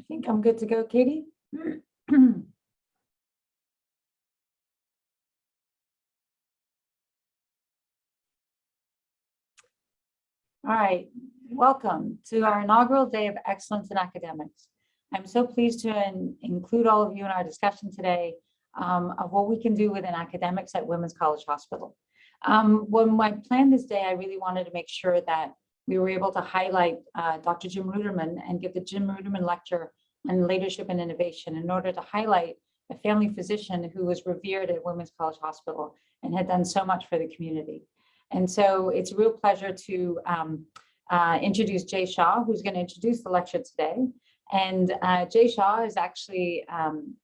I think I'm good to go, Katie. All right, welcome to our inaugural Day of Excellence in Academics. I'm so pleased to in- include all of you in our discussion today um, of what we can do within academics at Women's College Hospital. Um, When I planned this day, I really wanted to make sure that we were able to highlight uh, Dr. Jim Ruderman and give the Jim Ruderman Lecture on Leadership and Innovation in order to highlight a family physician who was revered at Women's College Hospital and had done so much for the community. And so it's a real pleasure to um, uh, introduce Jay Shaw, who's going to introduce the lecture today. And uh, Jay Shaw is actually um,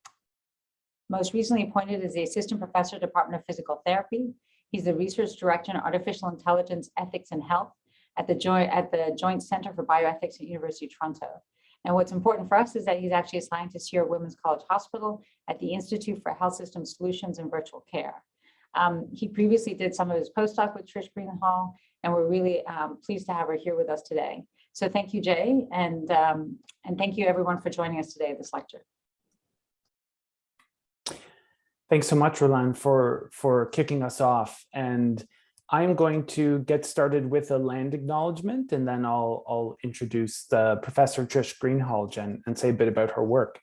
most recently appointed as the Assistant Professor, Department of Physical Therapy. He's the Research Director in Artificial Intelligence, Ethics and Health at the Joint at the Joint Center for Bioethics at University of Toronto. And what's important for us is that he's actually a scientist here at Women's College Hospital at the Institute for Health System Solutions and Virtual Care. Um, he previously did some of his postdoc with Trish Greenhalgh, and we're really um, pleased to have her here with us today. So thank you, Jay, and, um, and thank you everyone for joining us today at this lecture. Thanks so much, Roland, for, for kicking us off. And I'm going to get started with a land acknowledgement, and then I'll, I'll introduce the Professor Trish Greenhalgh and, and say a bit about her work.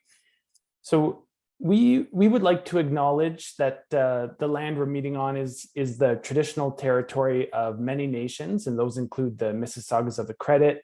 So we, we would like to acknowledge that uh, the land we're meeting on is, is the traditional territory of many nations, and those include the Mississaugas of the Credit,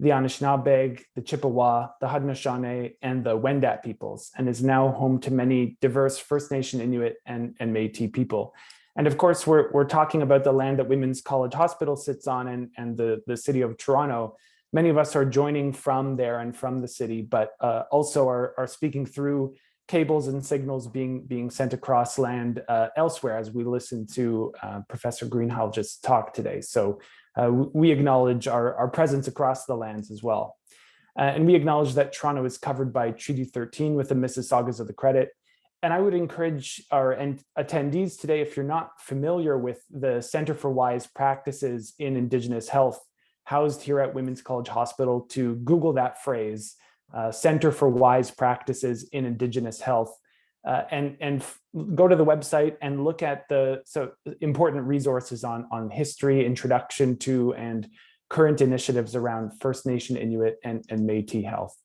the Anishinaabe, the Chippewa, the Haudenosaunee, and the Wendat peoples, and is now home to many diverse First Nation Inuit and, and Métis people. And of course, we're, we're talking about the land that Women's College Hospital sits on and, and the, the city of Toronto. Many of us are joining from there and from the city, but uh, also are, are speaking through cables and signals being, being sent across land uh, elsewhere as we listen to uh, Professor Greenhalgh's just talk today. So uh, we acknowledge our, our presence across the lands as well. Uh, and we acknowledge that Toronto is covered by Treaty 13 with the Mississaugas of the Credit. And I would encourage our attendees today, if you're not familiar with the Center for Wise Practices in Indigenous Health, housed here at Women's College Hospital, to Google that phrase, uh, Center for Wise Practices in Indigenous Health, uh, and and go to the website and look at the so important resources on on history, introduction to, and current initiatives around First Nation, Inuit, and, and Métis health.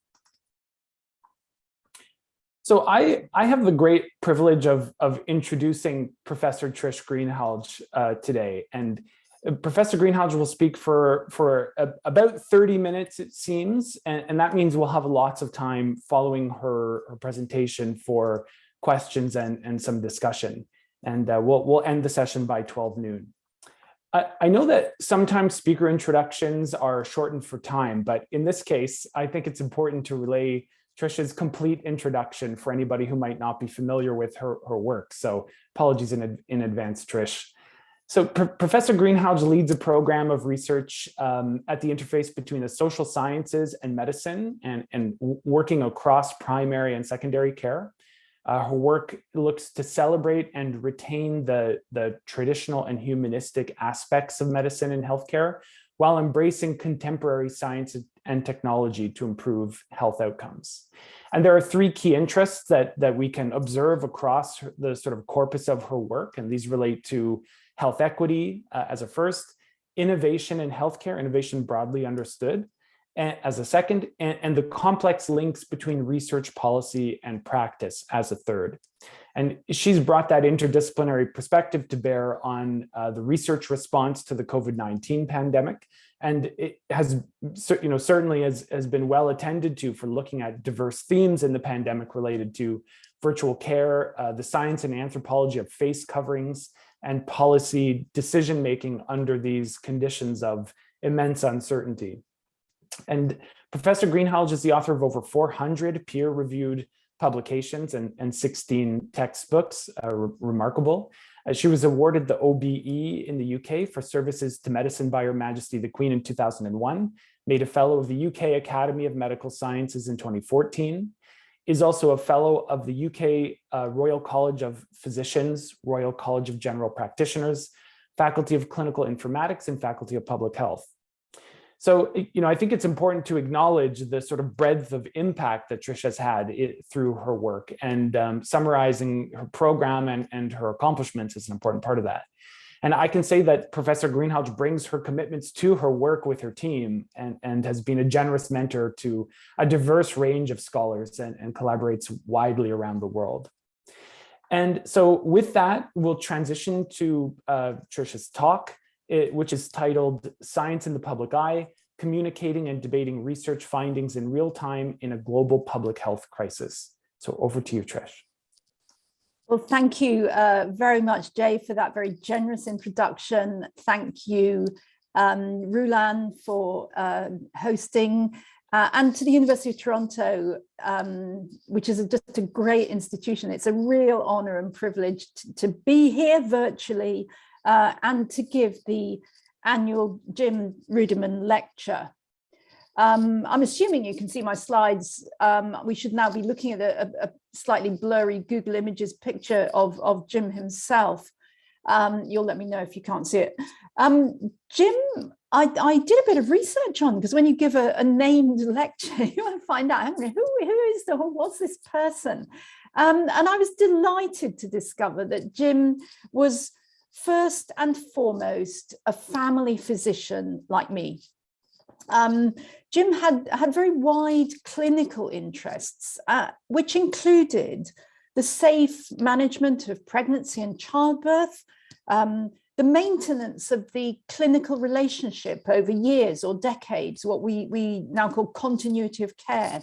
So I, I have the great privilege of, of introducing Professor Trish Greenhalgh uh, today. And uh, Professor Greenhalgh will speak for, for a, about 30 minutes, it seems. And, and that means we'll have lots of time following her, her presentation for questions and, and some discussion. And uh, we'll, we'll end the session by 12 noon. I know that sometimes speaker introductions are shortened for time, but in this case, I think it's important to relay Trisha's complete introduction for anybody who might not be familiar with her, her work. So apologies in, in advance, Trish. So Professor Greenhalgh leads a program of research um, at the interface between the social sciences and medicine and, and working across primary and secondary care. Uh, her work looks to celebrate and retain the, the traditional and humanistic aspects of medicine and healthcare while embracing contemporary science and technology to improve health outcomes. And there are three key interests that, that we can observe across the sort of corpus of her work, and these relate to health equity uh, as a first, innovation in healthcare, innovation broadly understood, as a second, and, and the complex links between research policy and practice as a third. And she's brought that interdisciplinary perspective to bear on uh, the research response to the COVID-19 pandemic. And it has, you know, certainly has, has been well attended to for looking at diverse themes in the pandemic related to virtual care, uh, the science and anthropology of face coverings, and policy decision-making under these conditions of immense uncertainty. And Professor Greenhalgh is the author of over 400 peer-reviewed publications and, and 16 textbooks, uh, re remarkable. Uh, she was awarded the OBE in the UK for services to medicine by Her Majesty the Queen in 2001, made a fellow of the UK Academy of Medical Sciences in 2014, is also a fellow of the UK uh, Royal College of Physicians, Royal College of General Practitioners, Faculty of Clinical Informatics, and Faculty of Public Health. So, you know, I think it's important to acknowledge the sort of breadth of impact that Trish has had it, through her work and um, summarizing her program and, and her accomplishments is an important part of that. And I can say that Professor Greenhalgh brings her commitments to her work with her team and, and has been a generous mentor to a diverse range of scholars and, and collaborates widely around the world. And so with that, we'll transition to uh, Trisha's talk, it, which is titled Science in the Public Eye, Communicating and Debating Research Findings in Real Time in a Global Public Health Crisis. So over to you, Trish. Well, thank you uh, very much, Jay, for that very generous introduction. Thank you, um, Rulan, for uh, hosting, uh, and to the University of Toronto, um, which is a, just a great institution. It's a real honour and privilege to, to be here virtually uh, and to give the annual Jim Ruderman lecture. Um, I'm assuming you can see my slides. Um, we should now be looking at a, a, slightly blurry Google Images picture of, of Jim himself. Um, you'll let me know if you can't see it. Um, Jim, I, I, did a bit of research on because when you give a, a named lecture, you want to find out who, who is the what's this person, um, and I was delighted to discover that Jim was first and foremost a family physician like me. Um, Jim had, had very wide clinical interests, uh, which included the safe management of pregnancy and childbirth, um, the maintenance of the clinical relationship over years or decades, what we, we now call continuity of care,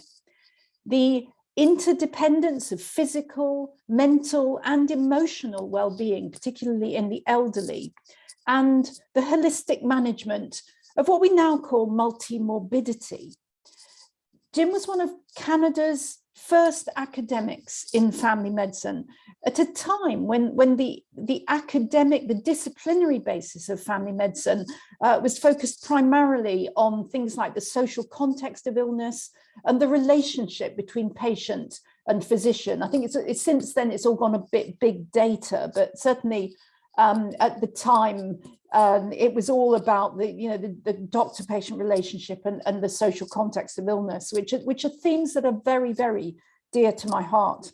the interdependence of physical, mental and emotional well-being, particularly in the elderly, and the holistic management of what we now call multi-morbidity. Jim was one of Canada's first academics in family medicine at a time when, when the, the academic, the disciplinary basis of family medicine uh, was focused primarily on things like the social context of illness and the relationship between patient and physician. I think it's, it's since then it's all gone a bit big data, but certainly um, at the time, um, it was all about the, you know, the, the doctor-patient relationship and, and the social context of illness, which are, which are themes that are very, very dear to my heart.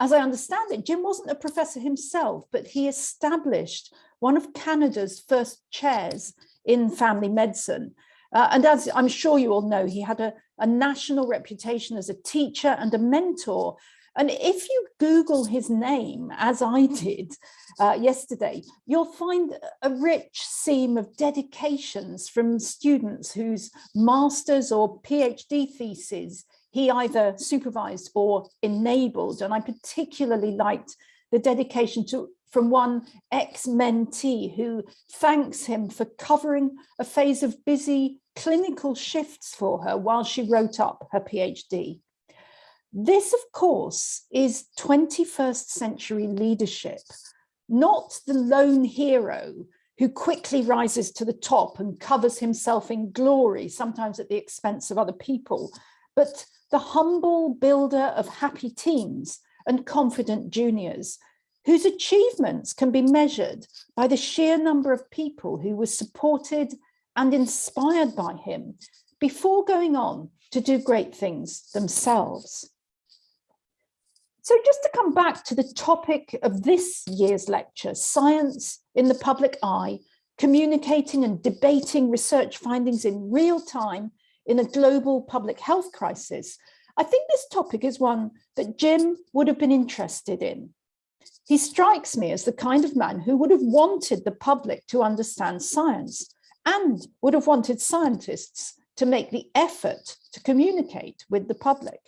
As I understand it, Jim wasn't a professor himself, but he established one of Canada's first chairs in family medicine. Uh, and as I'm sure you all know, he had a, a national reputation as a teacher and a mentor and if you Google his name, as I did uh, yesterday, you'll find a rich seam of dedications from students whose master's or PhD theses he either supervised or enabled. And I particularly liked the dedication to from one ex-mentee who thanks him for covering a phase of busy clinical shifts for her while she wrote up her PhD. This, of course, is 21st century leadership, not the lone hero who quickly rises to the top and covers himself in glory, sometimes at the expense of other people, but the humble builder of happy teams and confident juniors, whose achievements can be measured by the sheer number of people who were supported and inspired by him before going on to do great things themselves. So just to come back to the topic of this year's lecture, science in the public eye, communicating and debating research findings in real time in a global public health crisis, I think this topic is one that Jim would have been interested in. He strikes me as the kind of man who would have wanted the public to understand science and would have wanted scientists to make the effort to communicate with the public.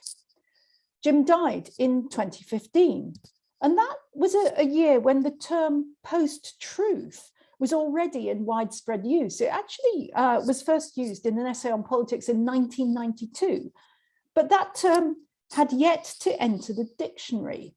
Jim died in 2015. And that was a, a year when the term post-truth was already in widespread use. It actually uh, was first used in an essay on politics in 1992, but that term had yet to enter the dictionary.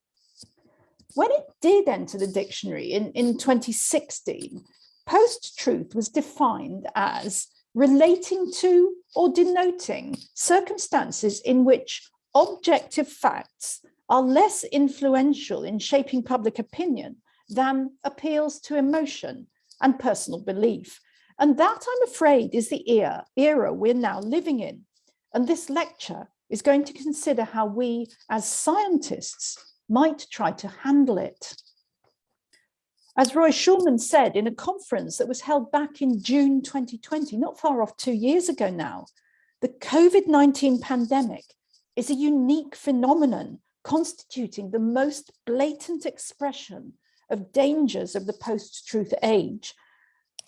When it did enter the dictionary in, in 2016, post-truth was defined as relating to or denoting circumstances in which objective facts are less influential in shaping public opinion than appeals to emotion and personal belief. And that, I'm afraid, is the era, we're now living in. And this lecture is going to consider how we, as scientists, might try to handle it. As Roy Schulman said in a conference that was held back in June 2020, not far off two years ago now, the COVID-19 pandemic is a unique phenomenon constituting the most blatant expression of dangers of the post-truth age.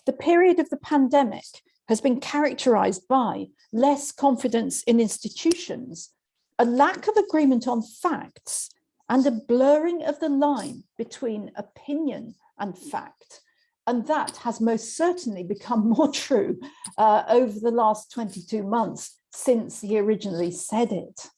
The period of the pandemic has been characterized by less confidence in institutions, a lack of agreement on facts, and a blurring of the line between opinion and fact. And that has most certainly become more true uh, over the last 22 months since he originally said it.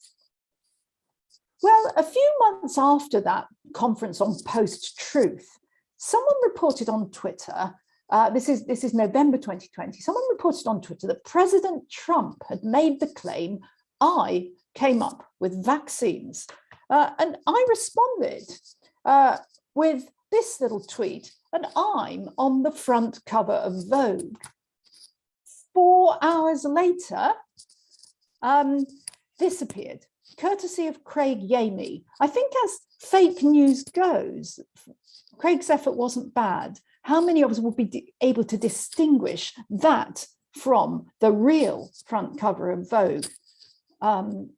Well, a few months after that conference on post-truth, someone reported on Twitter, uh, this, is, this is November 2020, someone reported on Twitter that President Trump had made the claim, I came up with vaccines. Uh, and I responded uh, with this little tweet, and I'm on the front cover of Vogue. Four hours later, um, this appeared, courtesy of Craig Yamey. I think as fake news goes, Craig's effort wasn't bad. How many of us will be able to distinguish that from the real front cover of Vogue? Um,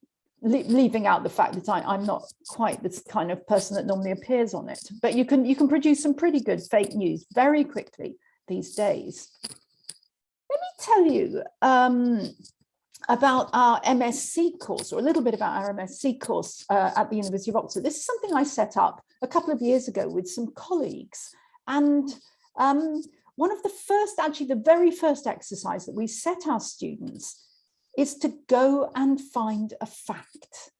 leaving out the fact that I, am not quite this kind of person that normally appears on it, but you can you can produce some pretty good fake news very quickly these days. Let me tell you um, about our MSc course, or a little bit about our MSc course uh, at the University of Oxford. This is something I set up a couple of years ago with some colleagues, and um, one of the first, actually the very first exercise that we set our students is to go and find a fact.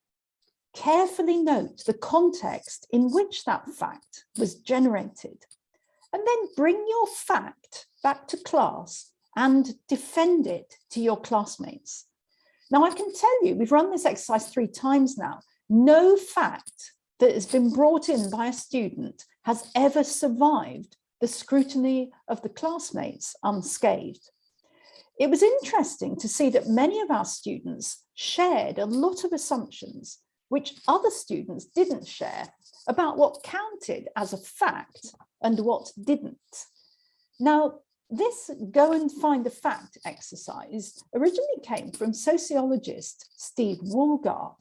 Carefully note the context in which that fact was generated, and then bring your fact back to class and defend it to your classmates. Now, I can tell you, we've run this exercise three times now. No fact that has been brought in by a student has ever survived the scrutiny of the classmates unscathed. It was interesting to see that many of our students shared a lot of assumptions which other students didn't share about what counted as a fact and what didn't. Now, this go and find a fact exercise originally came from sociologist Steve Woolgar.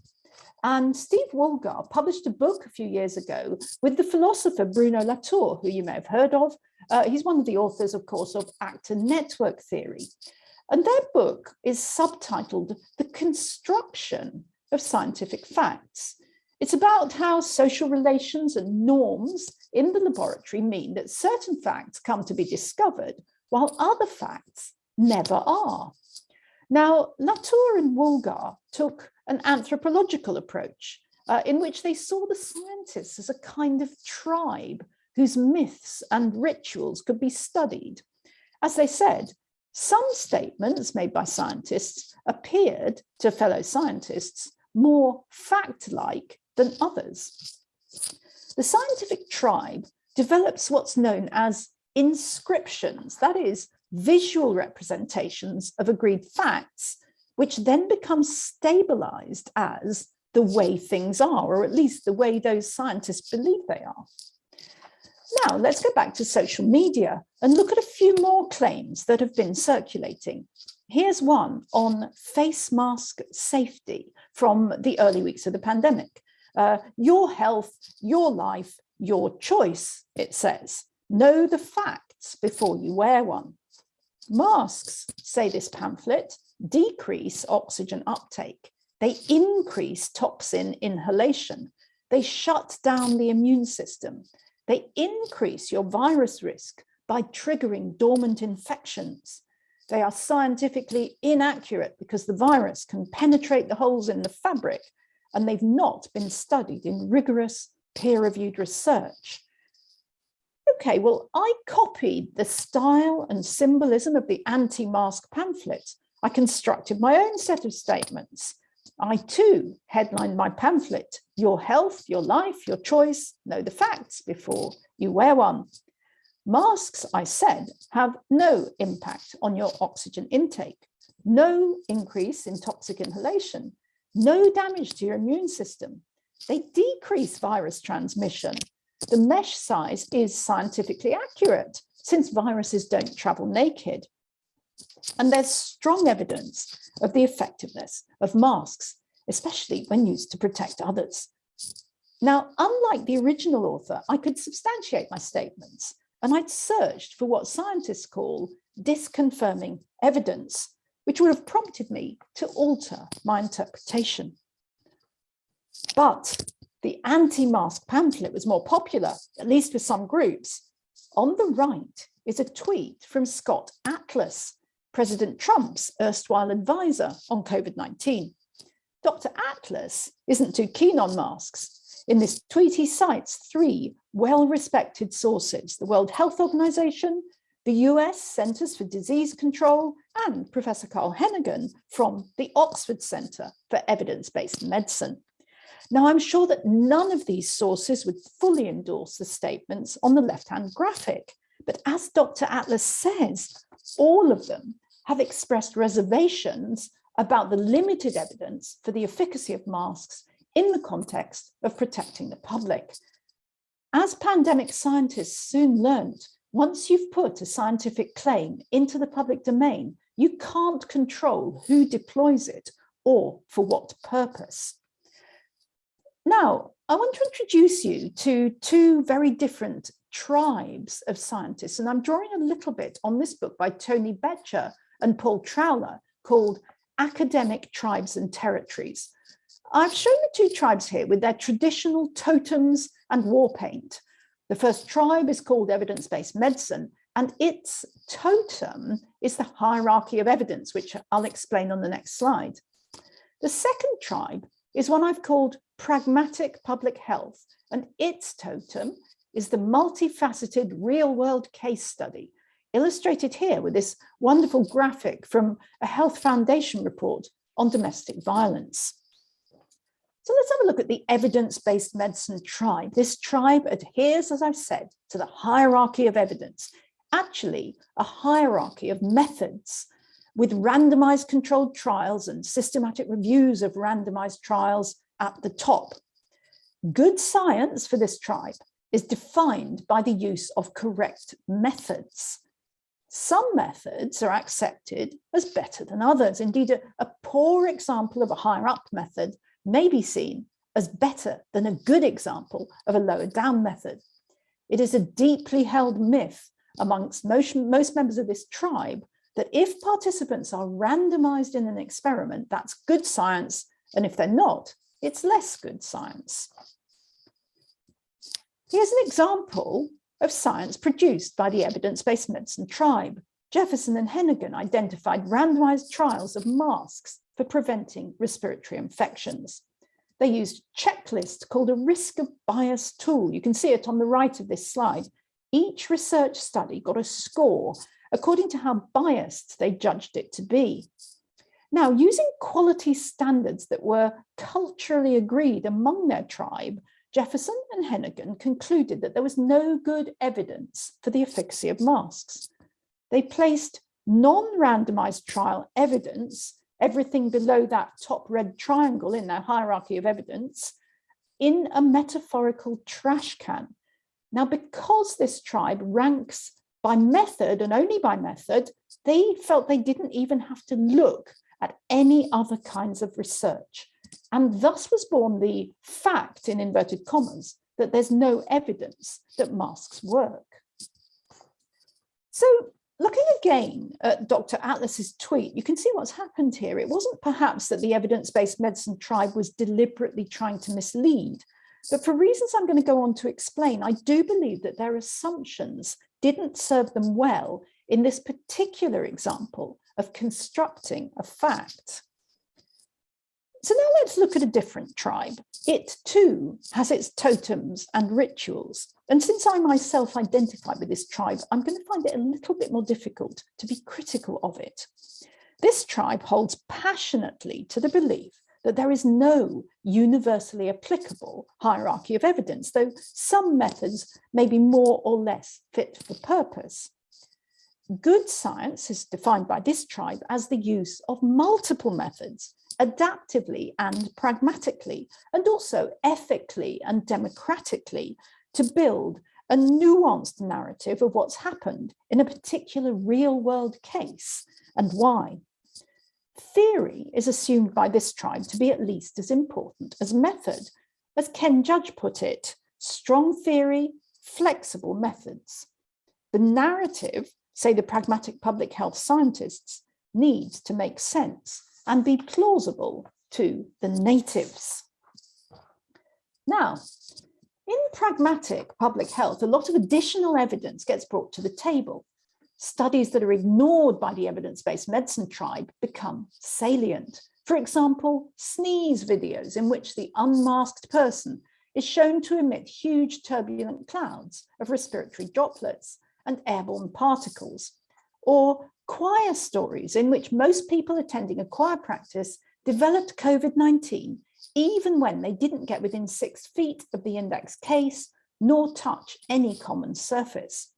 And Steve Woolgar published a book a few years ago with the philosopher Bruno Latour, who you may have heard of. Uh, he's one of the authors, of course, of actor network theory. And their book is subtitled The Construction of Scientific Facts. It's about how social relations and norms in the laboratory mean that certain facts come to be discovered while other facts never are. Now, Latour and Woolgar took an anthropological approach uh, in which they saw the scientists as a kind of tribe whose myths and rituals could be studied. As they said, some statements made by scientists appeared to fellow scientists more fact-like than others. The scientific tribe develops what's known as inscriptions, that is, visual representations of agreed facts, which then become stabilized as the way things are, or at least the way those scientists believe they are. Now let's go back to social media and look at a few more claims that have been circulating. Here's one on face mask safety from the early weeks of the pandemic. Uh, your health, your life, your choice, it says. Know the facts before you wear one. Masks, say this pamphlet, decrease oxygen uptake. They increase toxin inhalation. They shut down the immune system. They increase your virus risk by triggering dormant infections. They are scientifically inaccurate because the virus can penetrate the holes in the fabric and they've not been studied in rigorous peer-reviewed research. Okay, well, I copied the style and symbolism of the anti-mask pamphlet. I constructed my own set of statements. I too headlined my pamphlet, Your Health, Your Life, Your Choice, Know the Facts before you wear one. Masks, I said, have no impact on your oxygen intake, no increase in toxic inhalation, no damage to your immune system. They decrease virus transmission. The mesh size is scientifically accurate since viruses don't travel naked. And there's strong evidence of the effectiveness of masks, especially when used to protect others. Now, unlike the original author, I could substantiate my statements and I'd searched for what scientists call disconfirming evidence, which would have prompted me to alter my interpretation. But the anti-mask pamphlet was more popular, at least with some groups. On the right is a tweet from Scott Atlas, President Trump's erstwhile advisor on COVID-19. Dr. Atlas isn't too keen on masks, in this tweet, he cites three well-respected sources, the World Health Organization, the US Centers for Disease Control, and Professor Carl Heneghan from the Oxford Center for Evidence-Based Medicine. Now, I'm sure that none of these sources would fully endorse the statements on the left-hand graphic, but as Dr. Atlas says, all of them have expressed reservations about the limited evidence for the efficacy of masks in the context of protecting the public. As pandemic scientists soon learned, once you've put a scientific claim into the public domain, you can't control who deploys it or for what purpose. Now, I want to introduce you to two very different tribes of scientists, and I'm drawing a little bit on this book by Tony Becher and Paul Trowler called Academic Tribes and Territories. I've shown the two tribes here with their traditional totems and war paint. The first tribe is called evidence-based medicine, and its totem is the hierarchy of evidence, which I'll explain on the next slide. The second tribe is one I've called pragmatic public health, and its totem is the multifaceted real-world case study, illustrated here with this wonderful graphic from a Health Foundation report on domestic violence. So let's have a look at the evidence-based medicine tribe. This tribe adheres, as I've said, to the hierarchy of evidence, actually a hierarchy of methods with randomized controlled trials and systematic reviews of randomized trials at the top. Good science for this tribe is defined by the use of correct methods. Some methods are accepted as better than others. Indeed, a, a poor example of a higher up method may be seen as better than a good example of a lower down method. It is a deeply held myth amongst most, most members of this tribe that if participants are randomized in an experiment, that's good science, and if they're not, it's less good science. Here's an example of science produced by the evidence-based medicine tribe. Jefferson and Heneghan identified randomized trials of masks for preventing respiratory infections. They used a checklist called a risk of bias tool. You can see it on the right of this slide. Each research study got a score according to how biased they judged it to be. Now, using quality standards that were culturally agreed among their tribe, Jefferson and Heneghan concluded that there was no good evidence for the efficacy of masks. They placed non-randomized trial evidence everything below that top red triangle in their hierarchy of evidence in a metaphorical trash can. Now, because this tribe ranks by method and only by method, they felt they didn't even have to look at any other kinds of research. And thus was born the fact, in inverted commas, that there's no evidence that masks work. So Looking again at Dr. Atlas's tweet, you can see what's happened here. It wasn't perhaps that the evidence-based medicine tribe was deliberately trying to mislead, but for reasons I'm going to go on to explain, I do believe that their assumptions didn't serve them well in this particular example of constructing a fact. So now let's look at a different tribe. It too has its totems and rituals. And since I myself identify with this tribe, I'm going to find it a little bit more difficult to be critical of it. This tribe holds passionately to the belief that there is no universally applicable hierarchy of evidence, though some methods may be more or less fit for purpose. Good science is defined by this tribe as the use of multiple methods, adaptively and pragmatically, and also ethically and democratically to build a nuanced narrative of what's happened in a particular real world case and why. Theory is assumed by this tribe to be at least as important as method. As Ken Judge put it, strong theory, flexible methods. The narrative, say the pragmatic public health scientists, needs to make sense and be plausible to the natives. Now, in pragmatic public health, a lot of additional evidence gets brought to the table. Studies that are ignored by the evidence-based medicine tribe become salient. For example, sneeze videos in which the unmasked person is shown to emit huge turbulent clouds of respiratory droplets and airborne particles, or choir stories in which most people attending a choir practice developed COVID-19 even when they didn't get within six feet of the index case nor touch any common surface.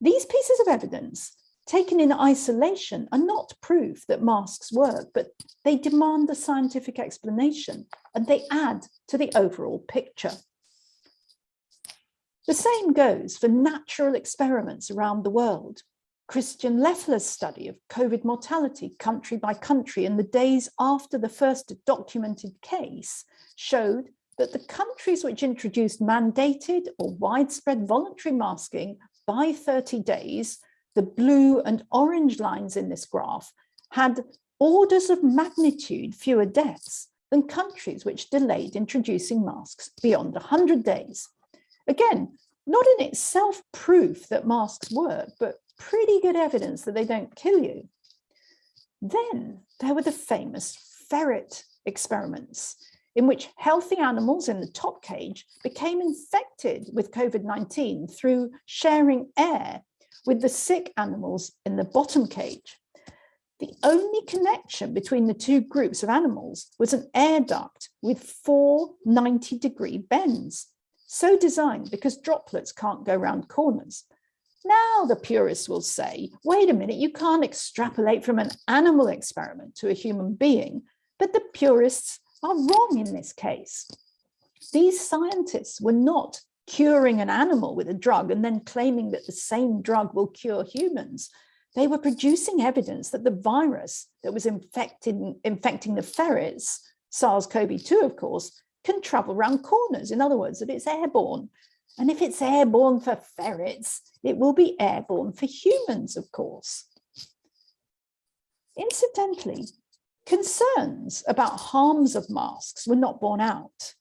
These pieces of evidence taken in isolation are not proof that masks work, but they demand a scientific explanation and they add to the overall picture. The same goes for natural experiments around the world. Christian Leffler's study of COVID mortality country by country in the days after the first documented case showed that the countries which introduced mandated or widespread voluntary masking by 30 days, the blue and orange lines in this graph, had orders of magnitude fewer deaths than countries which delayed introducing masks beyond 100 days. Again, not in itself proof that masks work, but pretty good evidence that they don't kill you. Then there were the famous ferret experiments in which healthy animals in the top cage became infected with COVID-19 through sharing air with the sick animals in the bottom cage. The only connection between the two groups of animals was an air duct with four 90 degree bends, so designed because droplets can't go round corners. Now the purists will say, wait a minute, you can't extrapolate from an animal experiment to a human being, but the purists are wrong in this case. These scientists were not curing an animal with a drug and then claiming that the same drug will cure humans. They were producing evidence that the virus that was infected, infecting the ferrets, SARS-CoV-2, of course, can travel around corners. In other words, that it's airborne. And if it's airborne for ferrets, it will be airborne for humans, of course. Incidentally, concerns about harms of masks were not borne out.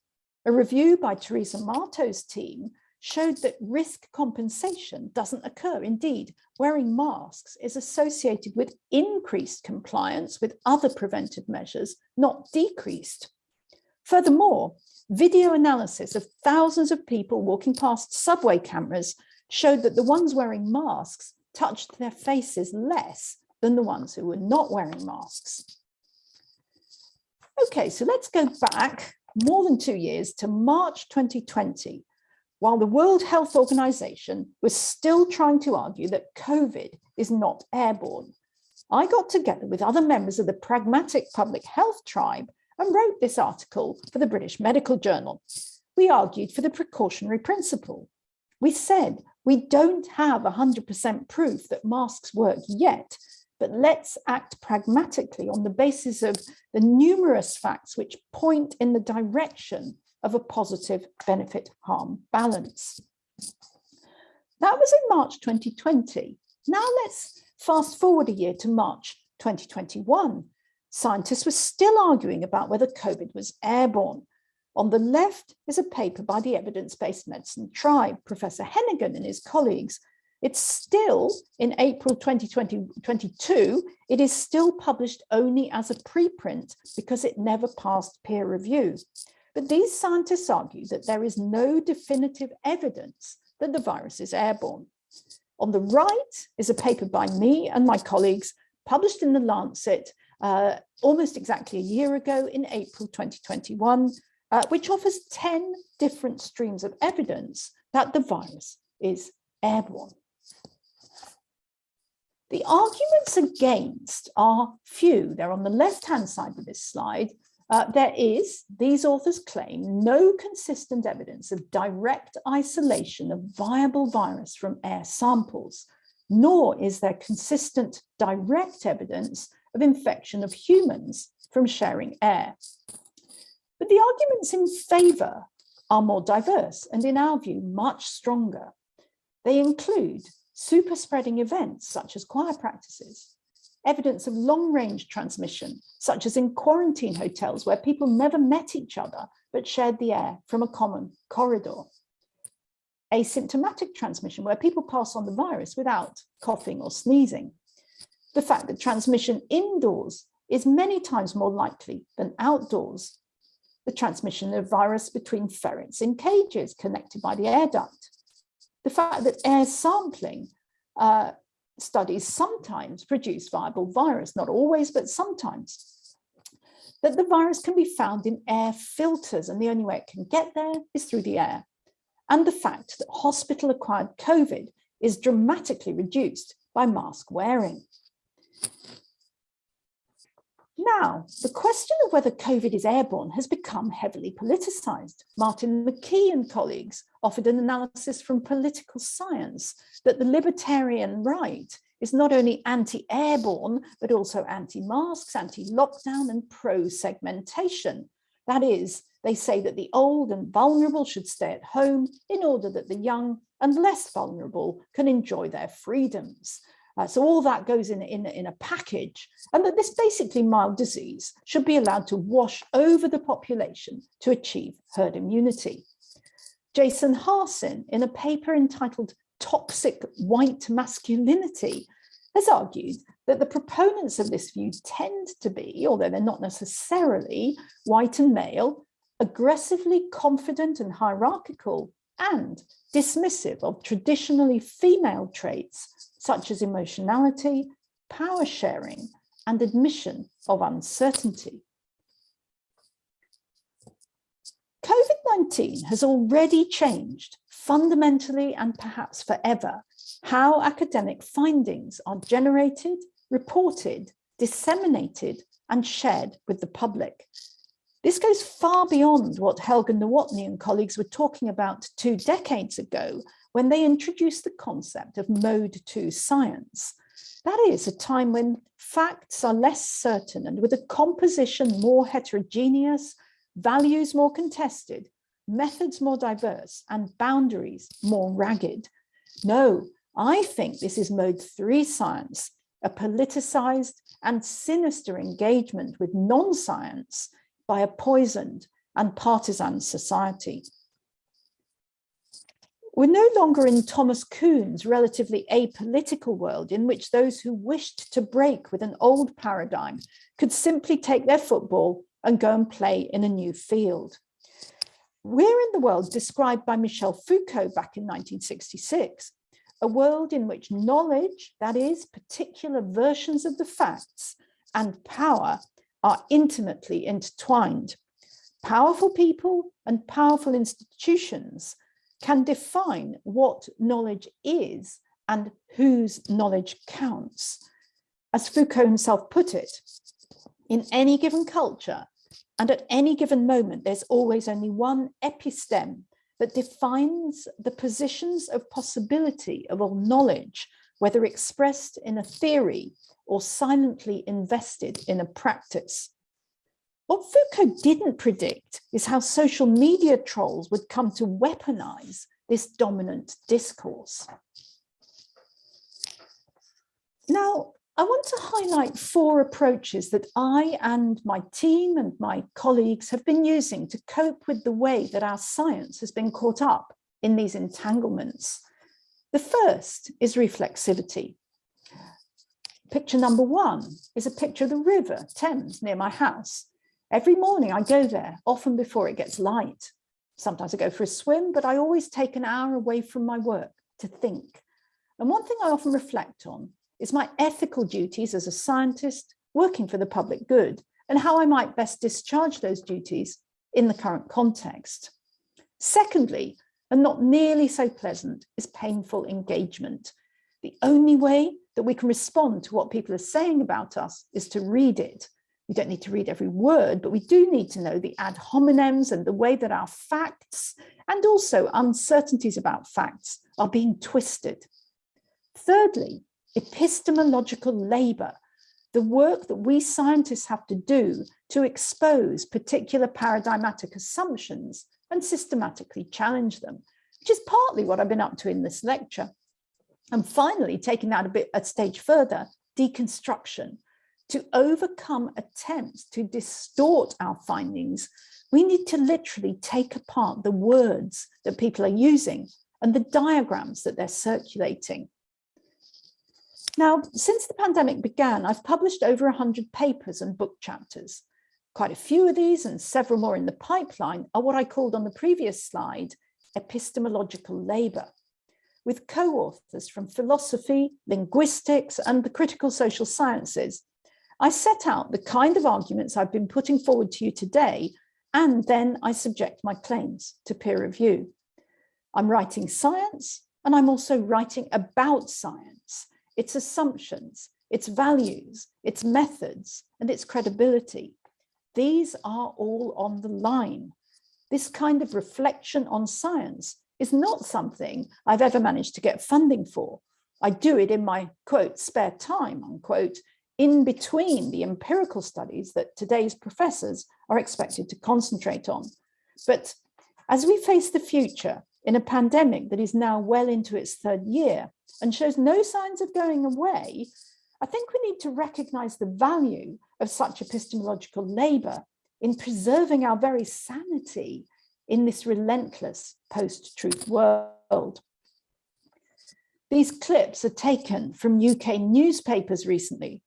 A review by Theresa Marteau's team showed that risk compensation doesn't occur. Indeed, wearing masks is associated with increased compliance with other preventive measures, not decreased. Furthermore, Video analysis of thousands of people walking past subway cameras showed that the ones wearing masks touched their faces less than the ones who were not wearing masks. Okay, so let's go back more than two years to March 2020, while the World Health Organization was still trying to argue that COVID is not airborne. I got together with other members of the pragmatic public health tribe and wrote this article for the British Medical Journal. We argued for the precautionary principle. We said we don't have 100% proof that masks work yet, but let's act pragmatically on the basis of the numerous facts which point in the direction of a positive benefit harm balance. That was in March 2020. Now let's fast forward a year to March 2021 scientists were still arguing about whether COVID was airborne. On the left is a paper by the evidence-based medicine tribe, Professor Heneghan and his colleagues. It's still in April 2022, it is still published only as a preprint because it never passed peer review. But these scientists argue that there is no definitive evidence that the virus is airborne. On the right is a paper by me and my colleagues published in The Lancet uh, almost exactly a year ago in April 2021, uh, which offers 10 different streams of evidence that the virus is airborne. The arguments against are few. They're on the left-hand side of this slide. Uh, there is, these authors claim, no consistent evidence of direct isolation of viable virus from air samples, nor is there consistent direct evidence of infection of humans from sharing air. But the arguments in favour are more diverse and in our view, much stronger. They include super spreading events such as choir practices, evidence of long range transmission, such as in quarantine hotels where people never met each other but shared the air from a common corridor. Asymptomatic transmission where people pass on the virus without coughing or sneezing. The fact that transmission indoors is many times more likely than outdoors. The transmission of virus between ferrets in cages connected by the air duct the fact that air sampling uh, studies sometimes produce viable virus, not always, but sometimes, that the virus can be found in air filters and the only way it can get there is through the air. And the fact that hospital acquired COVID is dramatically reduced by mask wearing. Now, the question of whether COVID is airborne has become heavily politicised. Martin McKee and colleagues offered an analysis from political science that the libertarian right is not only anti-airborne, but also anti-masks, anti-lockdown and pro-segmentation. That is, they say that the old and vulnerable should stay at home in order that the young and less vulnerable can enjoy their freedoms. Uh, so all that goes in, in, in a package and that this basically mild disease should be allowed to wash over the population to achieve herd immunity. Jayson Harsin, in a paper entitled Toxic White Masculinity, has argued that the proponents of this view tend to be, although they're not necessarily white and male, aggressively confident and hierarchical and dismissive of traditionally female traits such as emotionality, power sharing, and admission of uncertainty. COVID-19 has already changed fundamentally and perhaps forever how academic findings are generated, reported, disseminated, and shared with the public. This goes far beyond what Helga Nowotny and colleagues were talking about two decades ago when they introduced the concept of mode two science. That is a time when facts are less certain and with a composition more heterogeneous, values more contested, methods more diverse and boundaries more ragged. No, I think this is mode three science, a politicized and sinister engagement with non-science by a poisoned and partisan society. We're no longer in Thomas Kuhn's relatively apolitical world in which those who wished to break with an old paradigm could simply take their football and go and play in a new field. We're in the world described by Michel Foucault back in 1966, a world in which knowledge, that is, particular versions of the facts, and power are intimately intertwined. Powerful people and powerful institutions can define what knowledge is and whose knowledge counts. As Foucault himself put it, in any given culture and at any given moment, there's always only one episteme that defines the positions of possibility of all knowledge, whether expressed in a theory or silently invested in a practice. What Foucault didn't predict is how social media trolls would come to weaponize this dominant discourse. Now, I want to highlight four approaches that I and my team and my colleagues have been using to cope with the way that our science has been caught up in these entanglements. The first is reflexivity. Picture number one is a picture of the river Thames near my house. Every morning I go there, often before it gets light. Sometimes I go for a swim, but I always take an hour away from my work to think. And one thing I often reflect on is my ethical duties as a scientist, working for the public good and how I might best discharge those duties in the current context. Secondly, and not nearly so pleasant, is painful engagement. The only way that we can respond to what people are saying about us is to read it. We don't need to read every word, but we do need to know the ad hominems and the way that our facts and also uncertainties about facts are being twisted. Thirdly, epistemological labor, the work that we scientists have to do to expose particular paradigmatic assumptions and systematically challenge them, which is partly what I've been up to in this lecture. And finally, taking that a bit a stage further, deconstruction. To overcome attempts to distort our findings, we need to literally take apart the words that people are using and the diagrams that they're circulating. Now, since the pandemic began, I've published over 100 papers and book chapters. Quite a few of these and several more in the pipeline are what I called on the previous slide, epistemological labor, with co-authors from philosophy, linguistics, and the critical social sciences. I set out the kind of arguments I've been putting forward to you today, and then I subject my claims to peer review. I'm writing science, and I'm also writing about science, its assumptions, its values, its methods, and its credibility. These are all on the line. This kind of reflection on science is not something I've ever managed to get funding for. I do it in my quote spare time unquote in between the empirical studies that today's professors are expected to concentrate on. But as we face the future in a pandemic that is now well into its third year and shows no signs of going away, I think we need to recognize the value of such epistemological labor in preserving our very sanity in this relentless post-truth world. These clips are taken from UK newspapers recently.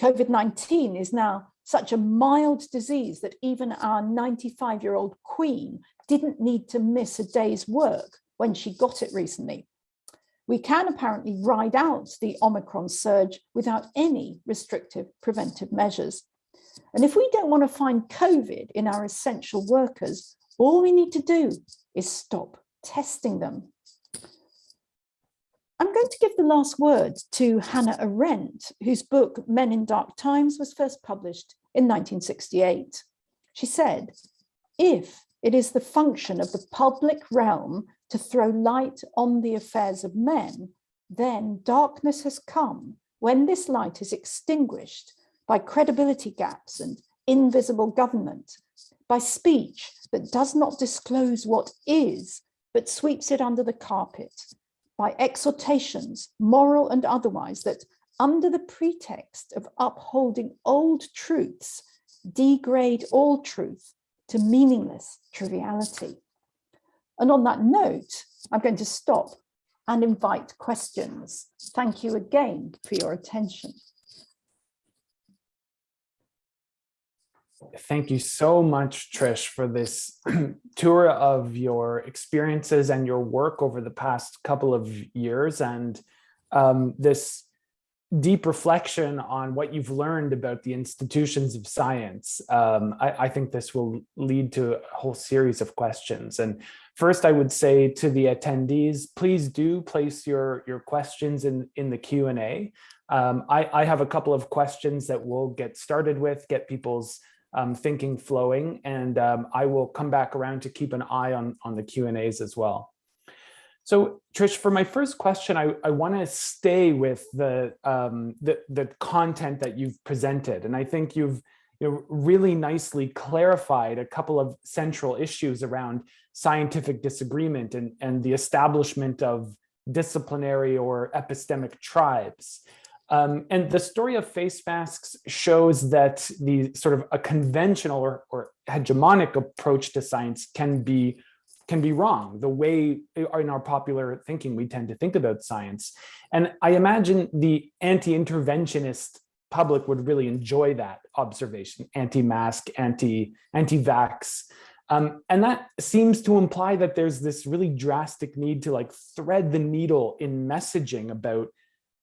COVID-19 is now such a mild disease that even our 95-year-old queen didn't need to miss a day's work when she got it recently. We can apparently ride out the Omicron surge without any restrictive preventive measures. And if we don't want to find COVID in our essential workers, all we need to do is stop testing them. I'm going to give the last word to Hannah Arendt, whose book Men in Dark Times was first published in 1968. She said, if it is the function of the public realm to throw light on the affairs of men, then darkness has come when this light is extinguished by credibility gaps and invisible government, by speech that does not disclose what is, but sweeps it under the carpet, by exhortations, moral and otherwise, that under the pretext of upholding old truths, degrade all truth to meaningless triviality. And on that note, I'm going to stop and invite questions. Thank you again for your attention. Thank you so much, Trish, for this tour of your experiences and your work over the past couple of years and um, this deep reflection on what you've learned about the institutions of science. Um, I, I, think this will lead to a whole series of questions. And first, I would say to the attendees, please do place your, your questions in, in the Q&A. Um, I, I have a couple of questions that we'll get started with, get people's um, thinking flowing, and um, I will come back around to keep an eye on, on the Q&As as well. So Trish, for my first question, I, I want to stay with the, um, the, the content that you've presented. And I think you've you know, really nicely clarified a couple of central issues around scientific disagreement and, and the establishment of disciplinary or epistemic tribes. Um, and the story of face masks shows that the sort of a conventional or, or hegemonic approach to science can be can be wrong the way in our popular thinking we tend to think about science and i imagine the anti-interventionist public would really enjoy that observation anti-mask anti anti-vax um, and that seems to imply that there's this really drastic need to like thread the needle in messaging about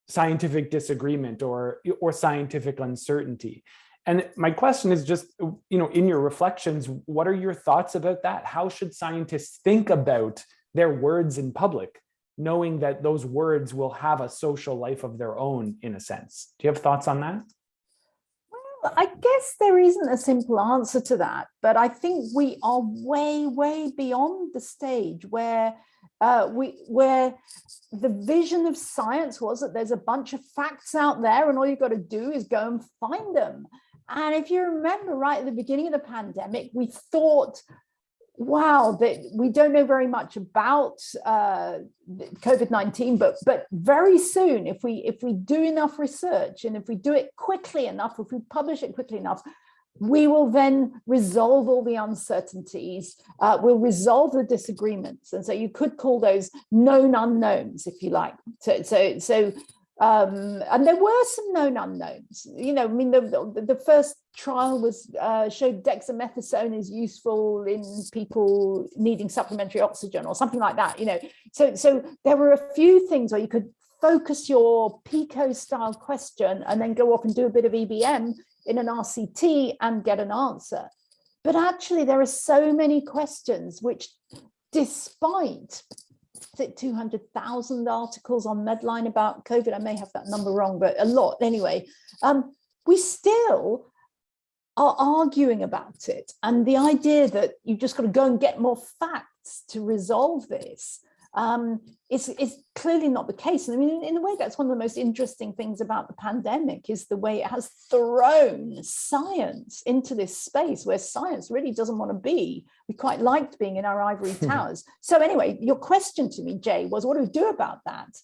scientific disagreement or or scientific uncertainty. And my question is just, you know, in your reflections, what are your thoughts about that? How should scientists think about their words in public, knowing that those words will have a social life of their own, in a sense? Do you have thoughts on that? Well, I guess there isn't a simple answer to that, but I think we are way, way beyond the stage where uh, we where the vision of science was that there's a bunch of facts out there and all you've got to do is go and find them. And if you remember right at the beginning of the pandemic, we thought, wow, that we don't know very much about uh, COVID-19, but but very soon, if we if we do enough research and if we do it quickly enough, if we publish it quickly enough, we will then resolve all the uncertainties, uh, we'll resolve the disagreements. And so you could call those known unknowns, if you like. So, so, so um, and there were some known unknowns. You know, I mean, the, the, the first trial was uh, showed dexamethasone is useful in people needing supplementary oxygen or something like that. You know, so so there were a few things where you could focus your PICO style question and then go off and do a bit of EBM in an RCT and get an answer. But actually, there are so many questions which, despite 200,000 articles on Medline about COVID. I may have that number wrong, but a lot anyway. Um, we still are arguing about it. And the idea that you've just got to go and get more facts to resolve this um, is, is clearly not the case. And I mean, in, in a way, that's one of the most interesting things about the pandemic is the way it has thrown science into this space where science really doesn't want to be. We quite liked being in our ivory towers. so anyway, your question to me, Jay, was what do we do about that?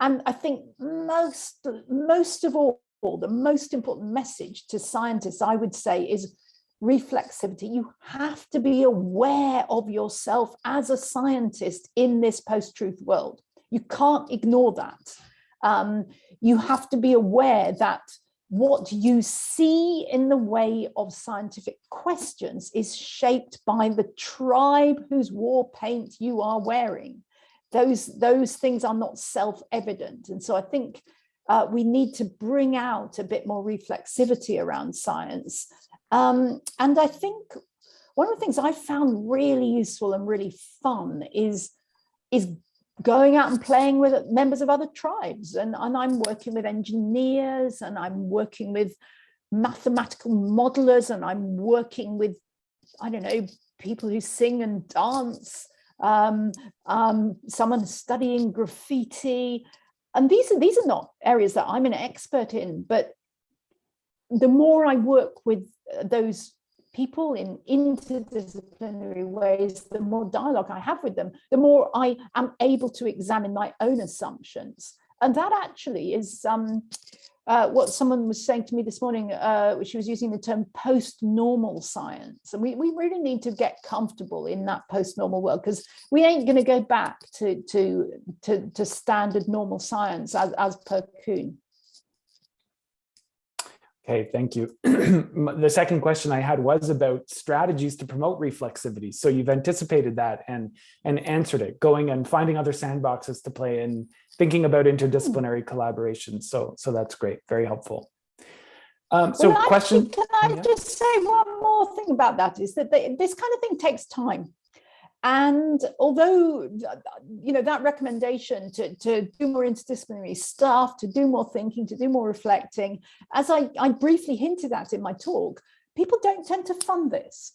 And I think most, most of all, the most important message to scientists, I would say, is reflexivity. You have to be aware of yourself as a scientist in this post-truth world. You can't ignore that. Um, you have to be aware that what you see in the way of scientific questions is shaped by the tribe whose war paint you are wearing. Those, those things are not self-evident. And so I think uh, we need to bring out a bit more reflexivity around science um, and I think one of the things I found really useful and really fun is, is going out and playing with members of other tribes. And, and I'm working with engineers and I'm working with mathematical modelers and I'm working with, I don't know, people who sing and dance, um, um, someone studying graffiti. And these are, these are not areas that I'm an expert in, but the more I work with uh, those people in interdisciplinary ways, the more dialogue I have with them, the more I am able to examine my own assumptions. And that actually is um, uh, what someone was saying to me this morning, uh, she was using the term post-normal science. And we, we really need to get comfortable in that post-normal world because we ain't going to go back to, to, to, to standard normal science as, as per Kuhn. Okay, thank you. the second question I had was about strategies to promote reflexivity. So you've anticipated that and, and answered it, going and finding other sandboxes to play in, thinking about interdisciplinary collaboration. So, so that's great, very helpful. Um, so well, question. Can I yeah. just say one more thing about that is that they, this kind of thing takes time. And although, you know, that recommendation to, to do more interdisciplinary stuff, to do more thinking, to do more reflecting, as I, I briefly hinted at in my talk, people don't tend to fund this.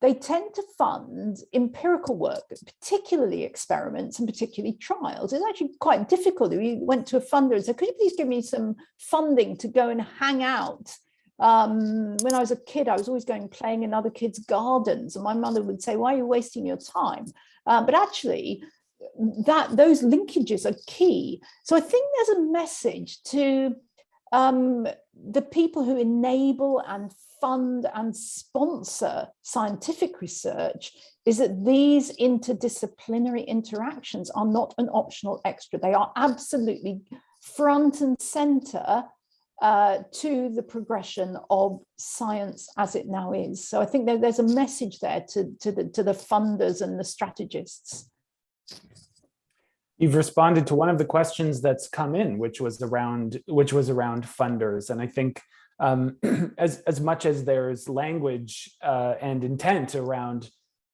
They tend to fund empirical work, particularly experiments and particularly trials. It's actually quite difficult. We went to a funder and said, could you please give me some funding to go and hang out um, when I was a kid, I was always going playing in other kids' gardens, and my mother would say, "Why are you wasting your time?" Uh, but actually, that those linkages are key. So I think there's a message to um, the people who enable and fund and sponsor scientific research is that these interdisciplinary interactions are not an optional extra. They are absolutely front and center uh, to the progression of science as it now is. So I think there, there's a message there to, to, the, to the funders and the strategists. You've responded to one of the questions that's come in, which was around which was around funders, and I think um, as as much as there's language uh, and intent around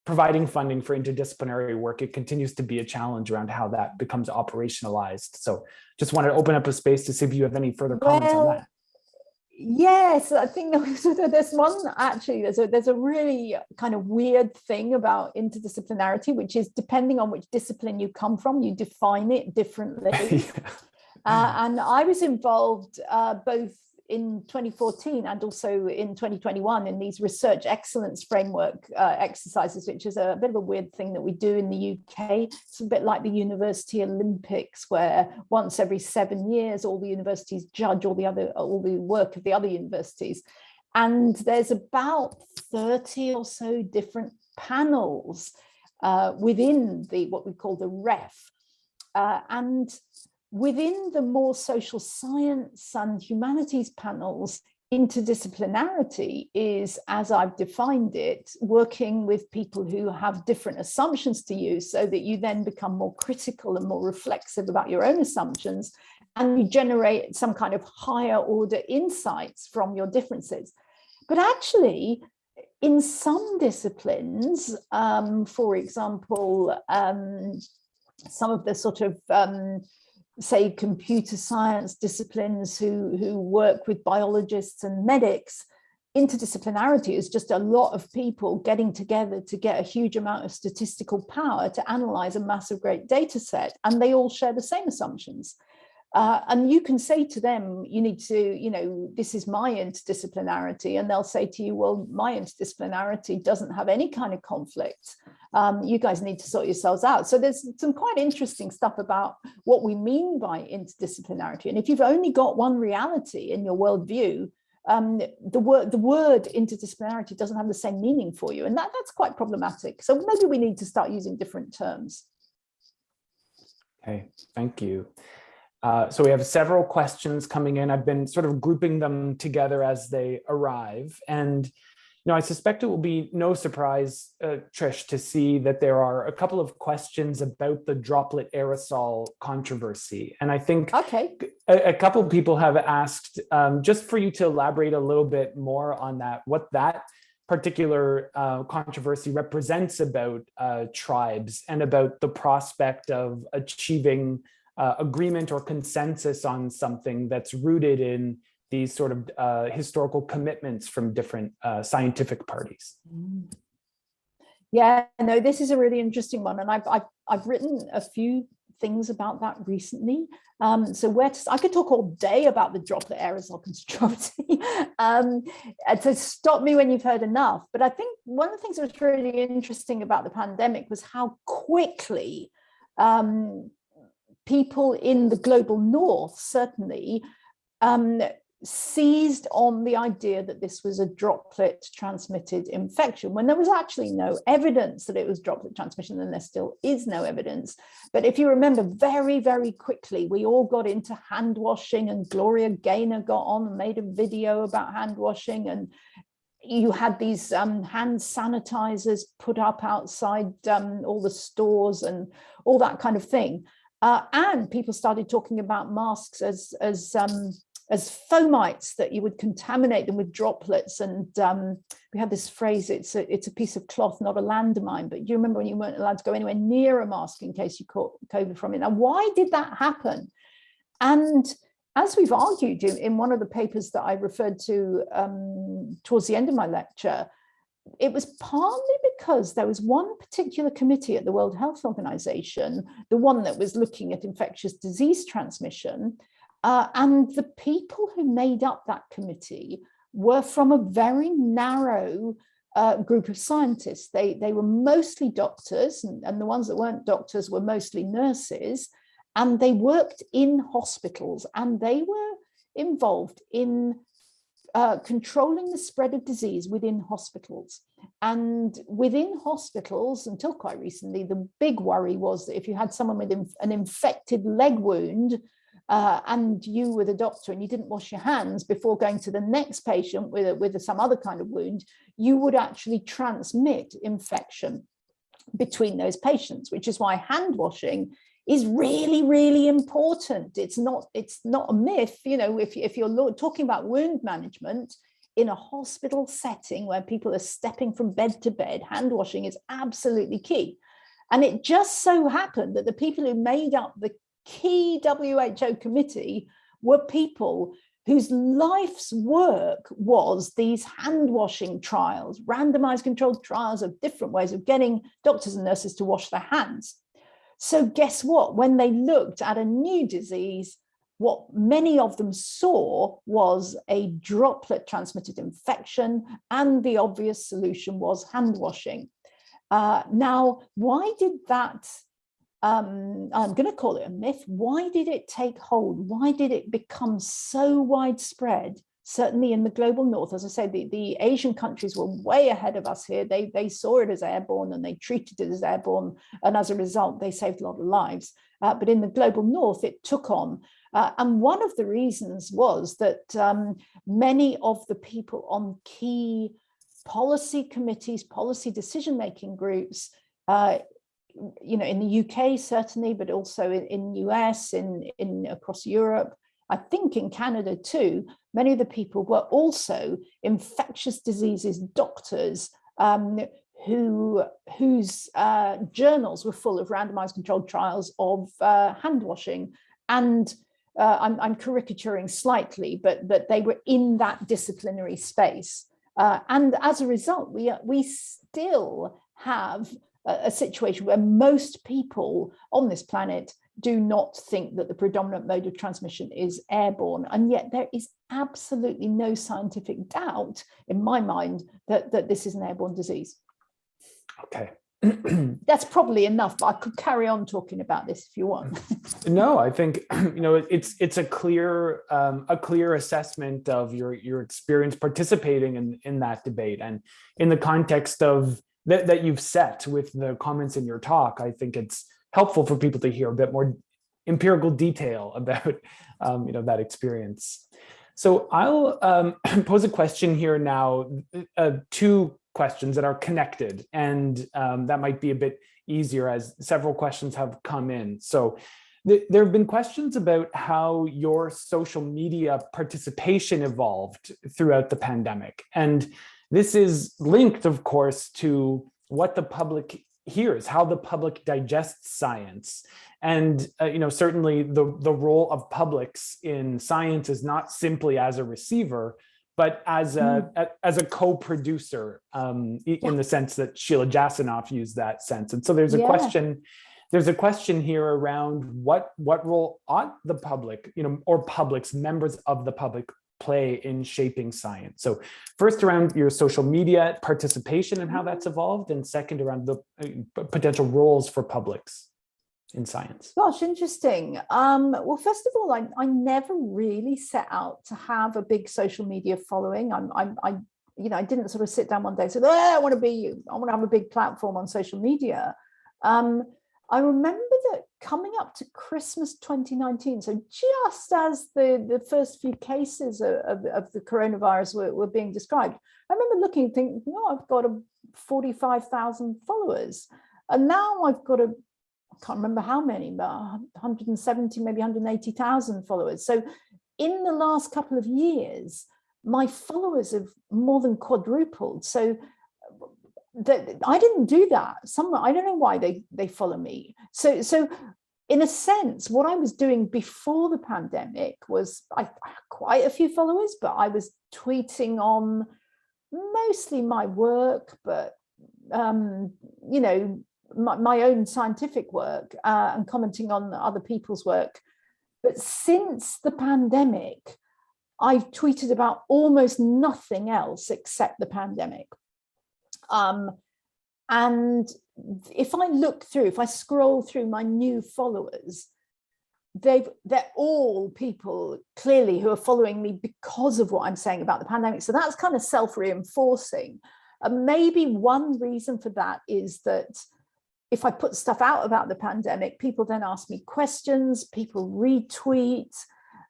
providing funding for interdisciplinary work, it continues to be a challenge around how that becomes operationalized. So, just wanted to open up a space to see if you have any further comments well, on that. Yes, I think there's one actually, there's a, there's a really kind of weird thing about interdisciplinarity, which is depending on which discipline you come from, you define it differently. yeah. uh, and I was involved uh, both in 2014 and also in 2021 in these research excellence framework uh, exercises, which is a bit of a weird thing that we do in the UK. It's a bit like the University Olympics, where once every seven years, all the universities judge all the other all the work of the other universities. And there's about 30 or so different panels uh, within the what we call the REF. Uh, and within the more social science and humanities panels, interdisciplinarity is, as I've defined it, working with people who have different assumptions to you so that you then become more critical and more reflexive about your own assumptions and you generate some kind of higher order insights from your differences. But actually, in some disciplines, um, for example, um, some of the sort of um, say computer science disciplines who, who work with biologists and medics, interdisciplinarity is just a lot of people getting together to get a huge amount of statistical power to analyze a massive great data set and they all share the same assumptions. Uh, and you can say to them, you need to, you know, this is my interdisciplinarity. And they'll say to you, well, my interdisciplinarity doesn't have any kind of conflict. Um, you guys need to sort yourselves out. So there's some quite interesting stuff about what we mean by interdisciplinarity. And if you've only got one reality in your worldview, um, the word the word interdisciplinarity doesn't have the same meaning for you. And that, that's quite problematic. So maybe we need to start using different terms. Okay, thank you. Uh, so we have several questions coming in. I've been sort of grouping them together as they arrive. And, you know, I suspect it will be no surprise, uh, Trish, to see that there are a couple of questions about the droplet aerosol controversy. And I think okay. a, a couple of people have asked um, just for you to elaborate a little bit more on that, what that particular uh, controversy represents about uh, tribes and about the prospect of achieving uh, agreement or consensus on something that's rooted in these sort of uh, historical commitments from different uh, scientific parties. Yeah, no, this is a really interesting one. And I've, I've, I've written a few things about that recently. Um, so where to, I could talk all day about the droplet aerosol controversy. um, to stop me when you've heard enough. But I think one of the things that was really interesting about the pandemic was how quickly um, people in the global north certainly um, seized on the idea that this was a droplet transmitted infection when there was actually no evidence that it was droplet transmission and there still is no evidence. But if you remember very very quickly we all got into hand washing and Gloria Gaynor got on and made a video about hand washing and you had these um, hand sanitizers put up outside um, all the stores and all that kind of thing uh, and people started talking about masks as, as, um, as fomites, that you would contaminate them with droplets. And um, we had this phrase, it's a, it's a piece of cloth, not a landmine. But you remember when you weren't allowed to go anywhere near a mask in case you caught COVID from it? Now, why did that happen? And as we've argued in one of the papers that I referred to um, towards the end of my lecture, it was partly because there was one particular committee at the World Health Organization, the one that was looking at infectious disease transmission, uh, and the people who made up that committee were from a very narrow uh, group of scientists. They, they were mostly doctors, and, and the ones that weren't doctors were mostly nurses, and they worked in hospitals, and they were involved in uh, controlling the spread of disease within hospitals. And within hospitals, until quite recently, the big worry was that if you had someone with an infected leg wound, uh, and you were the doctor and you didn't wash your hands before going to the next patient with, a, with some other kind of wound, you would actually transmit infection between those patients, which is why hand washing is really, really important. It's not, it's not a myth, you know, if, if you're talking about wound management in a hospital setting where people are stepping from bed to bed, hand washing is absolutely key. And it just so happened that the people who made up the key WHO committee were people whose life's work was these hand washing trials, randomized controlled trials of different ways of getting doctors and nurses to wash their hands. So guess what? When they looked at a new disease, what many of them saw was a droplet transmitted infection and the obvious solution was hand washing. Uh, now, why did that um, I'm going to call it a myth. Why did it take hold? Why did it become so widespread? Certainly in the global north, as I said, the, the Asian countries were way ahead of us here. They, they saw it as airborne and they treated it as airborne. And as a result, they saved a lot of lives. Uh, but in the global north, it took on. Uh, and one of the reasons was that um, many of the people on key policy committees, policy decision-making groups uh, you know, in the UK certainly, but also in, in US, in, in across Europe, I think in Canada too, many of the people were also infectious diseases doctors um, who whose uh, journals were full of randomized controlled trials of uh, hand washing. And uh, I'm, I'm, caricaturing slightly, but, but they were in that disciplinary space. Uh, and as a result, we, we still have a situation where most people on this planet do not think that the predominant mode of transmission is airborne. And yet there is absolutely no scientific doubt in my mind that, that this is an airborne disease. Okay. That's probably enough, but I could carry on talking about this if you want. no, I think you know it's it's a clear um, a clear assessment of your your experience participating in in that debate and in the context of that, that you've set with the comments in your talk, I think it's helpful for people to hear a bit more empirical detail about um, you know, that experience. So I'll um, pose a question here now, uh, two questions that are connected, and um, that might be a bit easier as several questions have come in. So th there have been questions about how your social media participation evolved throughout the pandemic. And this is linked, of course, to what the public hears, how the public digests science. And, uh, you know, certainly the, the role of publics in science is not simply as a receiver, but as a, mm. a as a co-producer um, yeah. in the sense that Sheila Jasanoff used that sense. And so there's a yeah. question there's a question here around what what role ought the public, you know, or publics, members of the public play in shaping science. So first around your social media participation and how mm-hmm. that's evolved, and second around the uh, potential roles for publics in science. Gosh, interesting. Um, well, first of all, I, I never really set out to have a big social media following. I'm, I'm, I, you know, I didn't sort of sit down one day and say, oh, I want to be, I want to have a big platform on social media. Um, I remember that coming up to Christmas 2019, so just as the, the first few cases of, of, of the coronavirus were, were, being described, I remember looking and thinking, oh, I've got a 45,000 followers. And now I've got a, I can't remember how many, but 170, maybe 180,000 followers. So in the last couple of years, my followers have more than quadrupled. So that I didn't do that. Some I don't know why they they follow me. So so in a sense, what I was doing before the pandemic was I, I had quite a few followers, but I was tweeting on mostly my work, but um, you know, my, my own scientific work uh, and commenting on other people's work. But since the pandemic, I've tweeted about almost nothing else except the pandemic. Um, and if I look through, if I scroll through my new followers, they've they're all people clearly who are following me because of what I'm saying about the pandemic. So that's kind of self-reinforcing. And maybe one reason for that is that if I put stuff out about the pandemic, people then ask me questions, people retweet.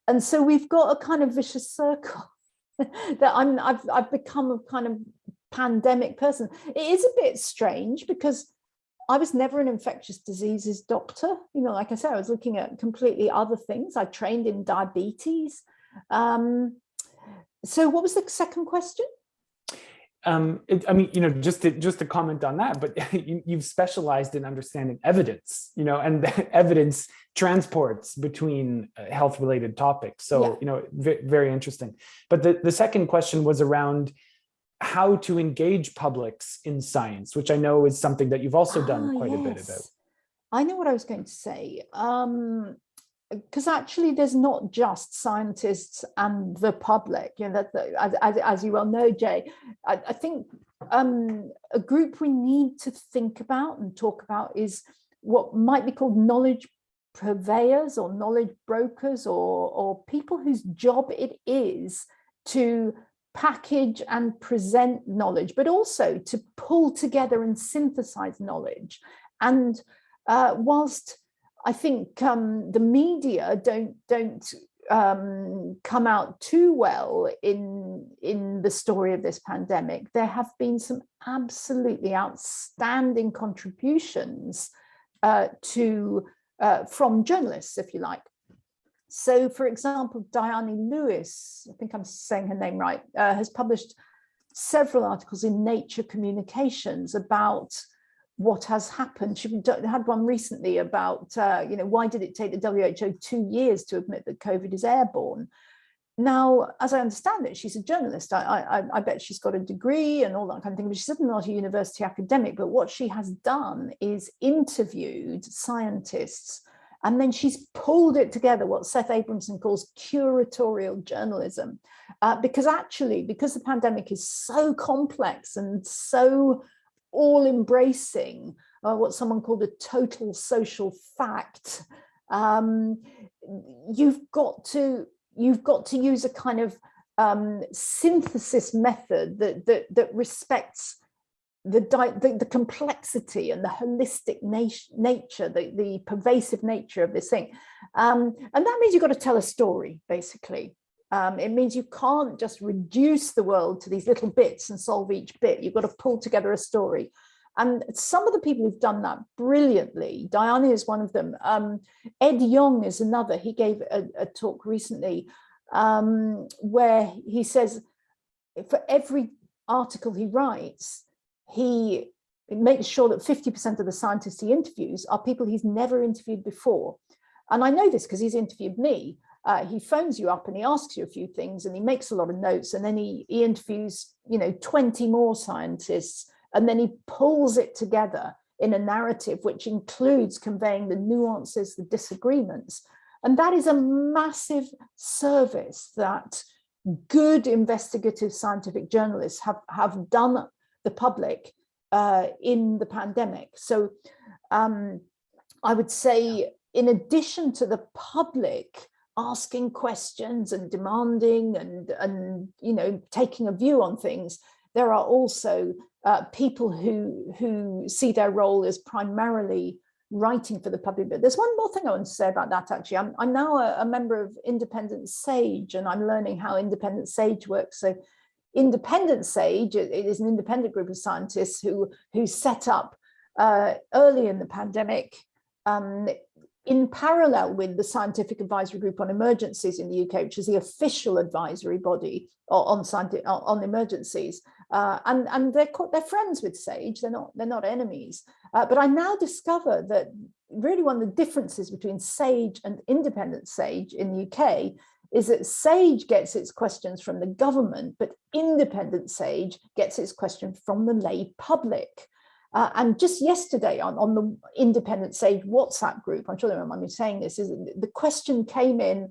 And so we've got a kind of vicious circle that I'm I've I've become a kind of pandemic person. It is a bit strange because I was never an infectious diseases doctor. You know, like I said, I was looking at completely other things. I trained in diabetes. Um, so what was the second question? Um, it, I mean, you know, just to just to comment on that, but you, you've specialized in understanding evidence, you know, and evidence transports between uh, health-related topics. So, Yeah. you know, very interesting. But the, the second question was around how to engage publics in science, which I know is something that you've also done Ah, quite a bit about. I know what I was going to say. Um, because actually there's not just scientists and the public, you know, that, that- as, as, as you well know, Jay, I, I think um, a group we need to think about and talk about is what might be called knowledge purveyors or knowledge brokers or, or people whose job it is to package and present knowledge, but also to pull together and synthesize knowledge. And uh, whilst I think um, the media don't don't um, come out too well in in the story of this pandemic. There have been some absolutely outstanding contributions uh, to uh, from journalists, if you like. So, for example, Diane Lewis, I think I'm saying her name right, uh, has published several articles in Nature Communications about what has happened. She had one recently about, uh, you know, why did it take the WHO two years to admit that COVID is airborne? Now, as I understand it, she's a journalist. I, I, I bet she's got a degree and all that kind of thing, but she's certainly not a university academic. But what she has done is interviewed scientists and then she's pulled it together, what Seth Abramson calls curatorial journalism. Uh, because actually, because the pandemic is so complex and so all embracing uh, what someone called a total social fact, um, you've got to you've got to use a kind of um, synthesis method that that, that respects the, the, the complexity and the holistic nat nature, the, the pervasive nature of this thing. Um, and that means you've got to tell a story, basically. Um, it means you can't just reduce the world to these little bits and solve each bit. You've got to pull together a story. And some of the people who've done that brilliantly, Diana is one of them. Um, Ed Yong is another. He gave a, a talk recently um, where he says for every article he writes, he makes sure that 50% of the scientists he interviews are people he's never interviewed before. And I know this because he's interviewed me. Uh, he phones you up and he asks you a few things and he makes a lot of notes and then he, he interviews, you know, 20 more scientists and then he pulls it together in a narrative which includes conveying the nuances, the disagreements. And that is a massive service that good investigative scientific journalists have, have done the public uh, in the pandemic. So um, I would say, in addition to the public asking questions and demanding and, and you know, taking a view on things, there are also uh, people who, who see their role as primarily writing for the public. But there's one more thing I want to say about that, actually. I'm, I'm now a, a member of Independent Sage, and I'm learning how Independent Sage works. So Independent Sage, it is an independent group of scientists who, who set up uh, early in the pandemic um, in parallel with the Scientific Advisory Group on Emergencies in the UK, which is the official advisory body on, on emergencies. Uh, and and they're, they're friends with SAGE, they're not, they're not enemies. Uh, but I now discover that really one of the differences between SAGE and independent SAGE in the UK is that SAGE gets its questions from the government, but independent SAGE gets its question from the lay public. Uh, and just yesterday on, on the independent SAGE WhatsApp group, I'm sure they remember me saying this, is the question came in,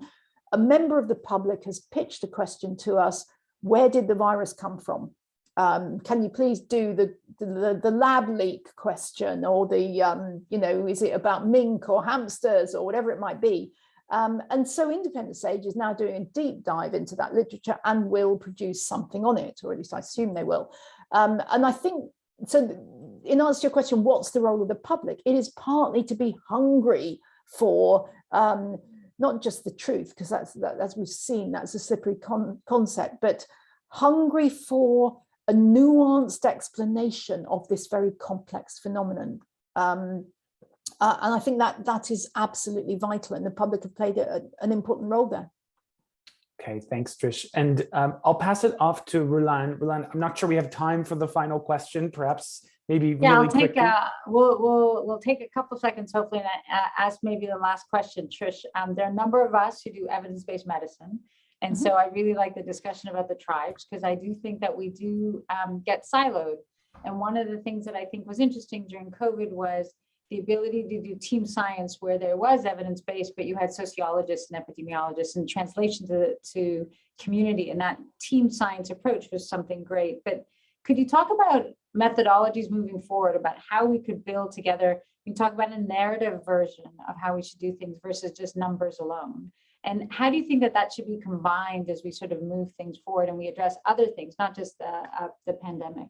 a member of the public has pitched a question to us, where did the virus come from? Um, can you please do the, the, the lab leak question or the, um, you know, is it about mink or hamsters or whatever it might be? Um, and so Independent Sage is now doing a deep dive into that literature and will produce something on it, or at least I assume they will. Um, and I think, so in answer to your question, what's the role of the public? It is partly to be hungry for um, not just the truth, because that's, that, as we've seen, that's a slippery con concept, but hungry for a nuanced explanation of this very complex phenomenon. Um, uh, and I think that that is absolutely vital and the public have played a, an important role there. Okay, thanks, Trish. And um, I'll pass it off to Rulan. Rulan, I'm not sure we have time for the final question, perhaps maybe Yeah, really I'll take, quickly. uh, we'll, we'll, we'll take a couple seconds hopefully and uh, ask maybe the last question, Trish. Um, there are a number of us who do evidence-based medicine. And Mhm. so I really like the discussion about the tribes because I do think that we do um, get siloed. And one of the things that I think was interesting during COVID was the ability to do team science where there was evidence-based, but you had sociologists and epidemiologists and translation to, to community. And that team science approach was something great. But could you talk about methodologies moving forward about how we could build together? You talk about a narrative version of how we should do things versus just numbers alone. And how do you think that that should be combined as we sort of move things forward and we address other things, not just the, uh, the pandemic?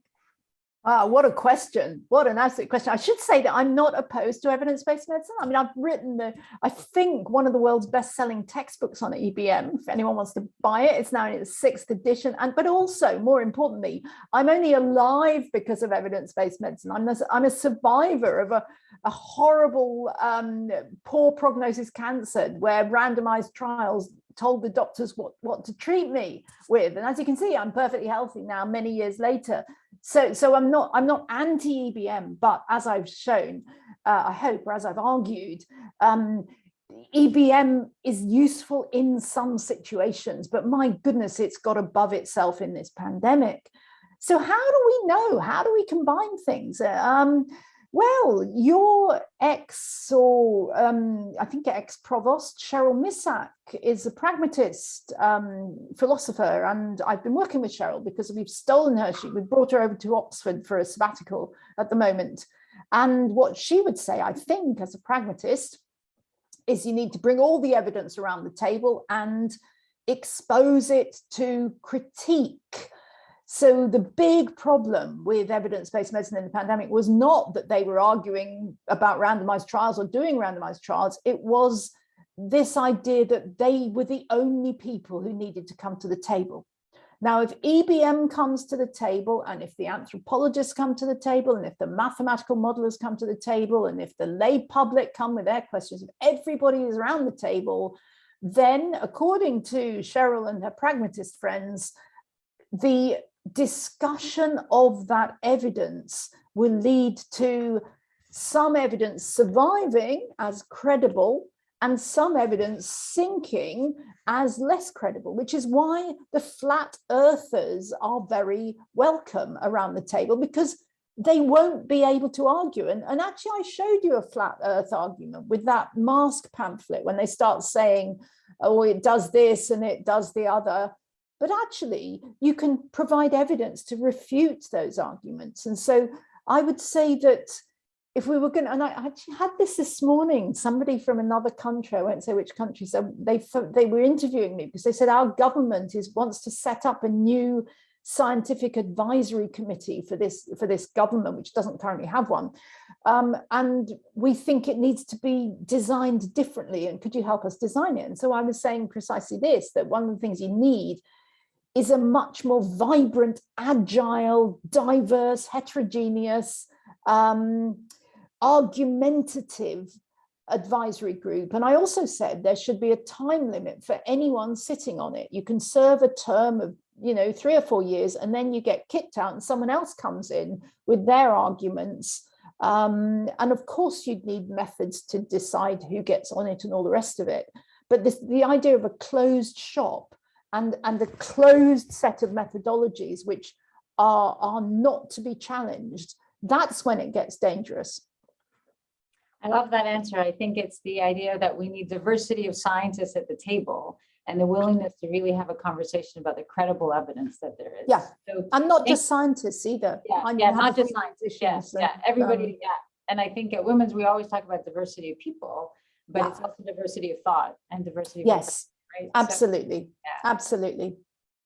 Ah, what a question. What an absolute question. I should say that I'm not opposed to evidence-based medicine. I mean, I've written the, I think one of the world's best-selling textbooks on EBM. If anyone wants to buy it, it's now in its sixth edition. And but also, more importantly, I'm only alive because of evidence-based medicine. I'm a, I'm a survivor of a, a horrible, um, poor prognosis cancer where randomized trials told the doctors what, what to treat me with. And as you can see, I'm perfectly healthy now, many years later. So, so I'm not I'm not anti-EBM, but as I've shown, uh, I hope, or as I've argued, um, EBM is useful in some situations, but my goodness, it's got above itself in this pandemic. So how do we know? How do we combine things? Um, well, your ex or um, I think ex-provost Cheryl Misak, is a pragmatist um, philosopher and I've been working with Cheryl because we've stolen her. She, we brought her over to Oxford for a sabbatical at the moment. And what she would say, I think, as a pragmatist, is you need to bring all the evidence around the table and expose it to critique. So the big problem with evidence-based medicine in the pandemic was not that they were arguing about randomized trials or doing randomized trials. It was this idea that they were the only people who needed to come to the table. Now, if EBM comes to the table and if the anthropologists come to the table and if the mathematical modelers come to the table and if the lay public come with their questions, if everybody is around the table, then according to Cheryl and her pragmatist friends, the discussion of that evidence will lead to some evidence surviving as credible and some evidence sinking as less credible, which is why the flat earthers are very welcome around the table because they won't be able to argue. And, and actually, I showed you a flat earth argument with that mask pamphlet when they start saying, oh, it does this and it does the other. But actually, you can provide evidence to refute those arguments. And so I would say that if we were going to, and I actually had this this morning, somebody from another country, I won't say which country, so they, they were interviewing me because they said our government is wants to set up a new scientific advisory committee for this for this government, which doesn't currently have one. Um, and we think it needs to be designed differently. And could you help us design it? And so I was saying precisely this, that one of the things you need is a much more vibrant, agile, diverse, heterogeneous, um, argumentative advisory group. And I also said there should be a time limit for anyone sitting on it. You can serve a term of, you know, three or four years, and then you get kicked out and someone else comes in with their arguments. Um, and of course, you'd need methods to decide who gets on it and all the rest of it. But this, the idea of a closed shop and, and a closed set of methodologies which are, are not to be challenged, that's when it gets dangerous. I love that answer. I think it's the idea that we need diversity of scientists at the table and the willingness to really have a conversation about the credible evidence that there is. Yeah. So, And not just scientists either. yeah, I yeah, not just scientists, yeah, physicians yeah, everybody, um, yeah. And I think at Women's, we always talk about diversity of people, but it's also diversity of thought and diversity. of Yes, right? So- absolutely, Yeah. absolutely.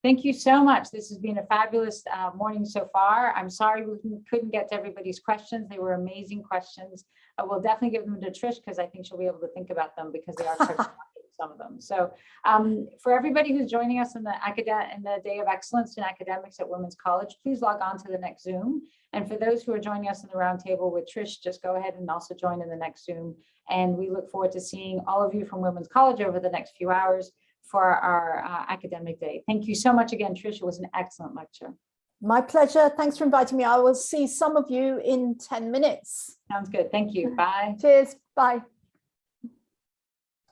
Thank you so much. This has been a fabulous uh, morning so far. I'm sorry we couldn't- couldn't get to everybody's questions. They were amazing questions. I will definitely give them to Trish because I think she'll be able to think about them because they are. some of them. So um, for everybody who's joining us in the academic, in the Day of Excellence in Academics at Women's College, please log on to the next Zoom. And for those who are joining us in the roundtable with Trish, just go ahead and also join in the next Zoom. And we look forward to seeing all of you from Women's College over the next few hours for our uh, academic day. Thank you so much again, Trish. It was an excellent lecture. My pleasure. Thanks for inviting me. I will see some of you in 10 minutes. Sounds good. Thank you. Bye. Cheers. Bye.